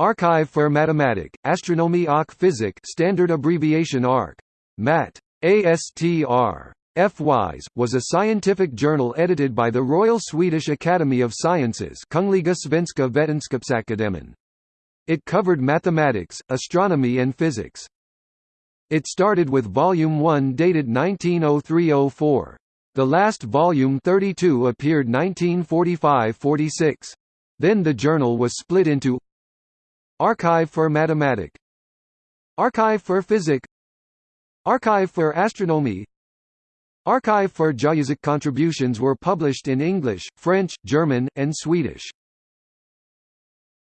Arkiv för matematik, astronomi och fysik standard abbreviation ARC. Mat. ASTR. F-Wise, was a scientific journal edited by the Royal Swedish Academy of Sciences Kungliga Svenska Vetenskapsakademin. It covered mathematics, astronomy and physics. It started with Volume 1 dated 1903–04. The last volume 32 appeared 1945–46. Then the journal was split into Arkiv för Matematik Arkiv för Fysik Arkiv för Astronomi Arkiv för Geofysik contributions were published in English, French, German, and Swedish.